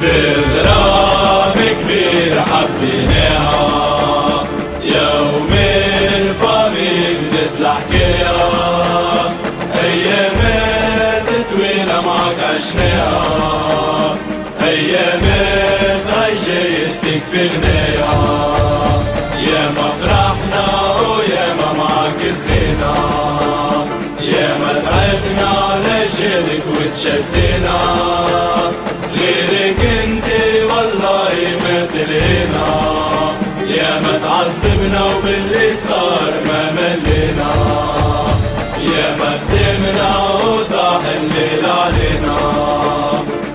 بغرام كبير حبيناها يوم بدت الحكاية هي ماتت وين معك عشناها هاي جايتك في غنايا يا ما فرحنا ويا ما معك زينا. يا ما تعبنا لجلك وتشدينا. غيرك انت والله ما تلينا يا ما تعذبنا وباللي صار ما ملينا. يا ما خدمنا وضاح الليل علينا.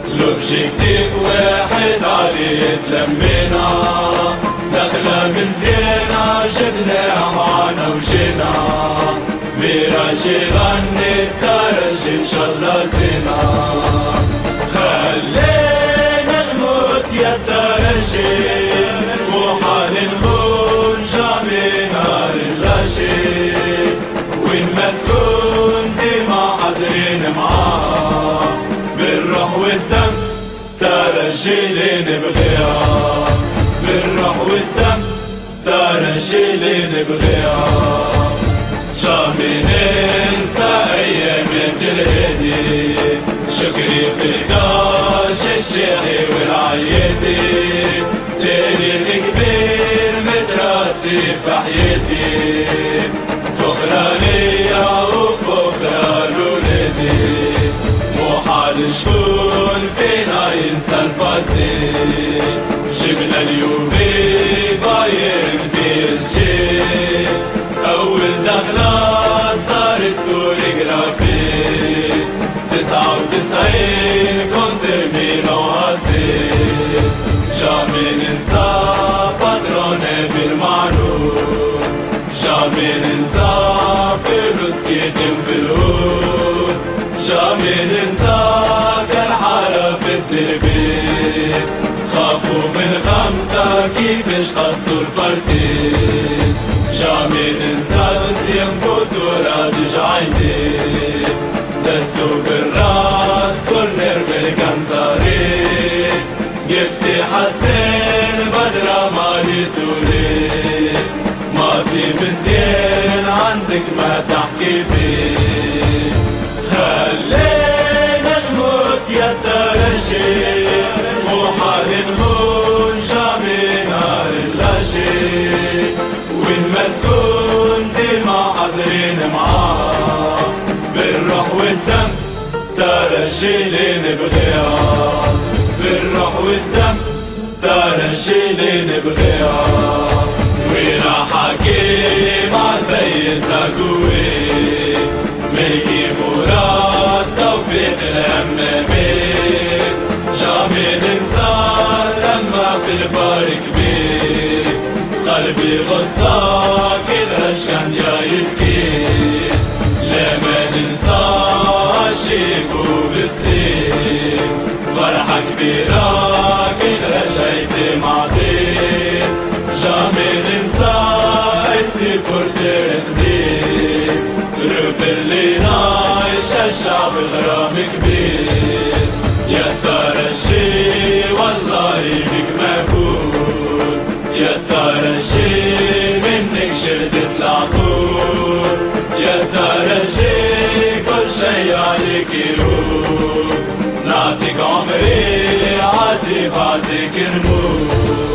لو بشي كتيف واحد عليه تلمينا دخلة من زينة جبنا معنا وجينا. فيراج يغني الترج إن شاء الله زينا. وين ما تكون ديما حاضرين معاه. بالروح والدم ترجي اللي نبغيها بالروح والدم ترجي اللي نبغيها جامي ننسى أيام الهدي شكري في القاش الشيخي والعيدي. تاريخ كبير في حياتي. فخرة ليا وفخرة لولادي محال شكون فينا ينسى الباسي. جبنا اليوفي بايرن بي اس جي أول دخلة صارت كوريغرافي تسعة وتسعين كونتر ميلو هاسي. جامي ننسى كيتم في الهود جامي ننسى كالحارة في التربيت خافوا من خمسة كيفاش قصوا البارتيت جامي ننسى دسيم بطولة دجعيني دسوا بالراس كورنر بالكنزاري جبسي حسين بدرة مالي تولي ماضي مزيان عندك ما تحكي فيه. اللاشي وين ما تكون ديما حاضرين معاه بالروح والدم اللي نبغيها بالروح والدم اللي نبغيها وين حكيمة البار كبير. قلبي غصة كيدرش كان يا يبكي. لما ننسى شيك وبسليم فرحة كبيرة كيدرش عيثي معطير جامي ننسى يصير بورتير خديم قلوب اللي نايش الشعب غرام كبير. منك شردت العقول يا ترى الشي كل شي عليك يروح نعطيك عمري عادي بعدك نموت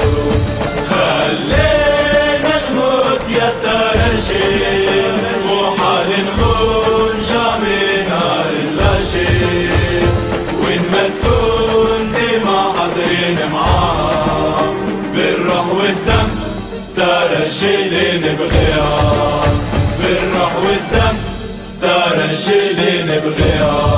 ترى الشي نبغيها بالروح والدم ترى الشي نبغيها.